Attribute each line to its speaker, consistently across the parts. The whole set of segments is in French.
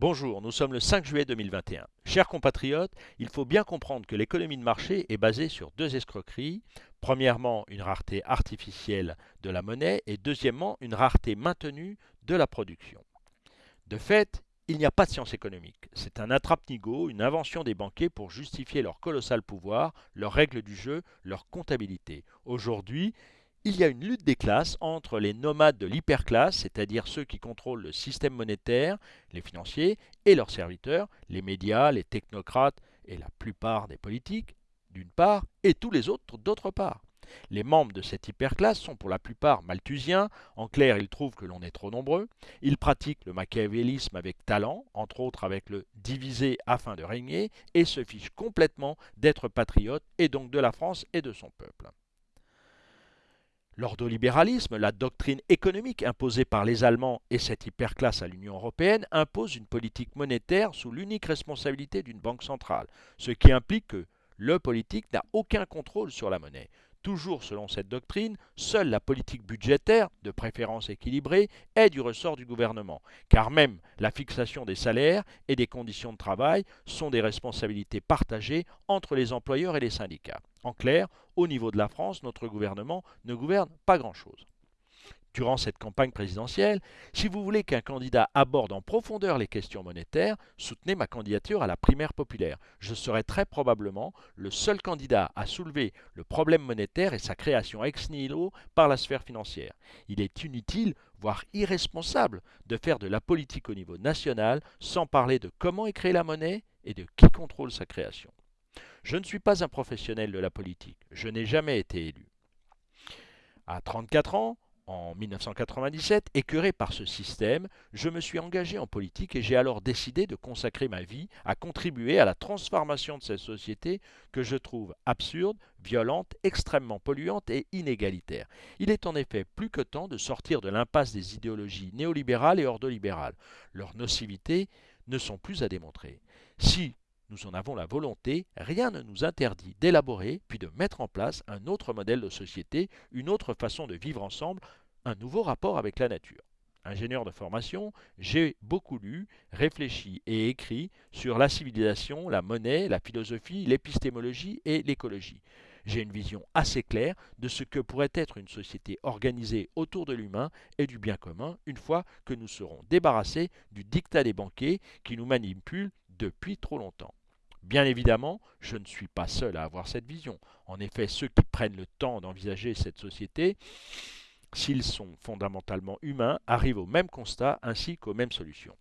Speaker 1: Bonjour, nous sommes le 5 juillet 2021. Chers compatriotes, il faut bien comprendre que l'économie de marché est basée sur deux escroqueries. Premièrement, une rareté artificielle de la monnaie et deuxièmement, une rareté maintenue de la production. De fait, il n'y a pas de science économique. C'est un attrape-nigo, une invention des banquiers pour justifier leur colossal pouvoir, leurs règles du jeu, leur comptabilité. Aujourd'hui, il y a une lutte des classes entre les nomades de l'hyperclasse, c'est-à-dire ceux qui contrôlent le système monétaire, les financiers, et leurs serviteurs, les médias, les technocrates et la plupart des politiques, d'une part, et tous les autres d'autre part. Les membres de cette hyperclasse sont pour la plupart malthusiens, en clair ils trouvent que l'on est trop nombreux, ils pratiquent le machiavélisme avec talent, entre autres avec le diviser afin de régner, et se fichent complètement d'être patriotes et donc de la France et de son peuple. L'ordolibéralisme, la doctrine économique imposée par les Allemands et cette hyperclasse à l'Union européenne, impose une politique monétaire sous l'unique responsabilité d'une banque centrale, ce qui implique que le politique n'a aucun contrôle sur la monnaie. Toujours selon cette doctrine, seule la politique budgétaire, de préférence équilibrée, est du ressort du gouvernement, car même la fixation des salaires et des conditions de travail sont des responsabilités partagées entre les employeurs et les syndicats. En clair, au niveau de la France, notre gouvernement ne gouverne pas grand-chose durant cette campagne présidentielle, si vous voulez qu'un candidat aborde en profondeur les questions monétaires, soutenez ma candidature à la primaire populaire. Je serai très probablement le seul candidat à soulever le problème monétaire et sa création ex nihilo par la sphère financière. Il est inutile, voire irresponsable, de faire de la politique au niveau national sans parler de comment est créée la monnaie et de qui contrôle sa création. Je ne suis pas un professionnel de la politique, je n'ai jamais été élu. À 34 ans, en 1997, écœuré par ce système, je me suis engagé en politique et j'ai alors décidé de consacrer ma vie à contribuer à la transformation de cette société que je trouve absurde, violente, extrêmement polluante et inégalitaire. Il est en effet plus que temps de sortir de l'impasse des idéologies néolibérales et ordolibérales. Leurs nocivités ne sont plus à démontrer. Si nous en avons la volonté, rien ne nous interdit d'élaborer puis de mettre en place un autre modèle de société, une autre façon de vivre ensemble, un nouveau rapport avec la nature. Ingénieur de formation, j'ai beaucoup lu, réfléchi et écrit sur la civilisation, la monnaie, la philosophie, l'épistémologie et l'écologie. J'ai une vision assez claire de ce que pourrait être une société organisée autour de l'humain et du bien commun une fois que nous serons débarrassés du dictat des banquiers qui nous manipulent depuis trop longtemps. Bien évidemment, je ne suis pas seul à avoir cette vision. En effet, ceux qui prennent le temps d'envisager cette société, s'ils sont fondamentalement humains, arrivent au même constat ainsi qu'aux mêmes solutions.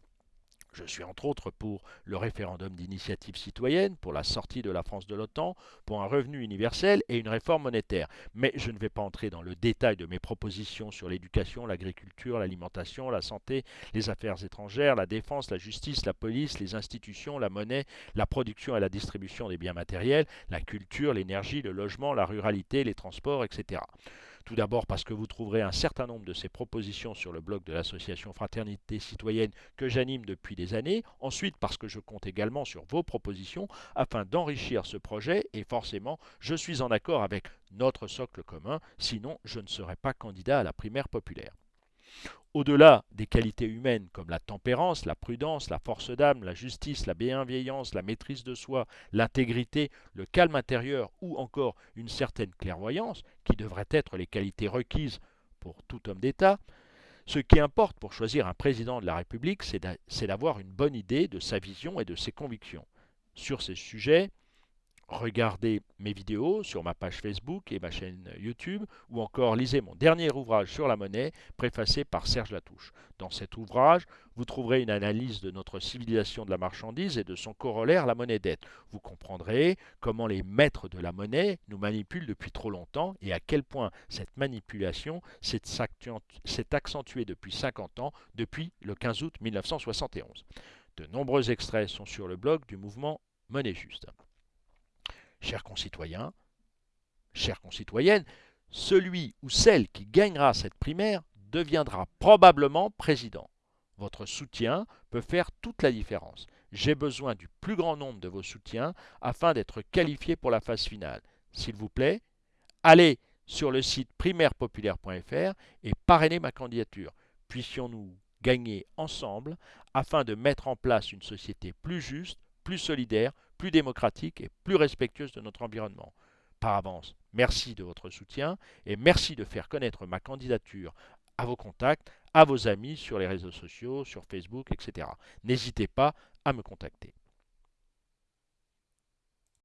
Speaker 1: Je suis entre autres pour le référendum d'initiative citoyenne, pour la sortie de la France de l'OTAN, pour un revenu universel et une réforme monétaire. Mais je ne vais pas entrer dans le détail de mes propositions sur l'éducation, l'agriculture, l'alimentation, la santé, les affaires étrangères, la défense, la justice, la police, les institutions, la monnaie, la production et la distribution des biens matériels, la culture, l'énergie, le logement, la ruralité, les transports, etc. Tout d'abord parce que vous trouverez un certain nombre de ces propositions sur le blog de l'association Fraternité Citoyenne que j'anime depuis des années. Ensuite parce que je compte également sur vos propositions afin d'enrichir ce projet et forcément je suis en accord avec notre socle commun, sinon je ne serai pas candidat à la primaire populaire. Au-delà des qualités humaines comme la tempérance, la prudence, la force d'âme, la justice, la bienveillance, la maîtrise de soi, l'intégrité, le calme intérieur ou encore une certaine clairvoyance, qui devraient être les qualités requises pour tout homme d'État, ce qui importe pour choisir un président de la République, c'est d'avoir une bonne idée de sa vision et de ses convictions. Sur ces sujets, regardez mes vidéos sur ma page Facebook et ma chaîne YouTube, ou encore lisez mon dernier ouvrage sur la monnaie, préfacé par Serge Latouche. Dans cet ouvrage, vous trouverez une analyse de notre civilisation de la marchandise et de son corollaire, la monnaie dette. Vous comprendrez comment les maîtres de la monnaie nous manipulent depuis trop longtemps et à quel point cette manipulation s'est accentuée depuis 50 ans, depuis le 15 août 1971. De nombreux extraits sont sur le blog du mouvement Monnaie Juste. Chers concitoyens, chères concitoyennes, celui ou celle qui gagnera cette primaire deviendra probablement président. Votre soutien peut faire toute la différence. J'ai besoin du plus grand nombre de vos soutiens afin d'être qualifié pour la phase finale. S'il vous plaît, allez sur le site primairepopulaire.fr et parrainez ma candidature. Puissions-nous gagner ensemble afin de mettre en place une société plus juste, plus solidaire, plus démocratique et plus respectueuse de notre environnement. Par avance, merci de votre soutien et merci de faire connaître ma candidature à vos contacts, à vos amis sur les réseaux sociaux, sur Facebook, etc. N'hésitez pas à me contacter.